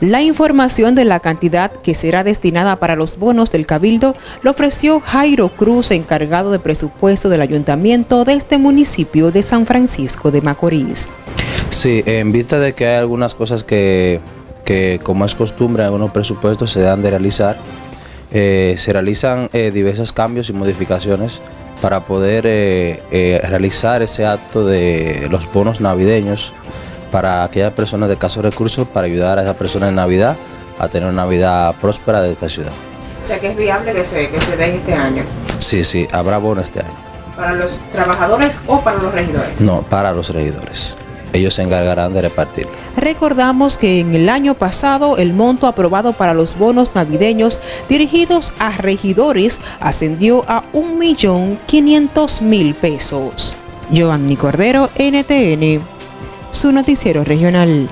La información de la cantidad que será destinada para los bonos del Cabildo lo ofreció Jairo Cruz, encargado de presupuesto del ayuntamiento de este municipio de San Francisco de Macorís. Sí, en vista de que hay algunas cosas que, como es costumbre algunos presupuestos se dan de realizar, eh, se realizan eh, diversos cambios y modificaciones para poder eh, realizar ese acto de los bonos navideños para aquellas personas de casos recursos para ayudar a esas personas en Navidad a tener una Navidad próspera de esta ciudad. O sea que es viable que se, que se dé este año. Sí, sí, habrá bono este año. ¿Para los trabajadores o para los regidores? No, para los regidores. Ellos se encargarán de repartir. Recordamos que en el año pasado el monto aprobado para los bonos navideños dirigidos a regidores ascendió a 1.500.000 pesos. Giovanni Cordero, NTN su noticiero regional.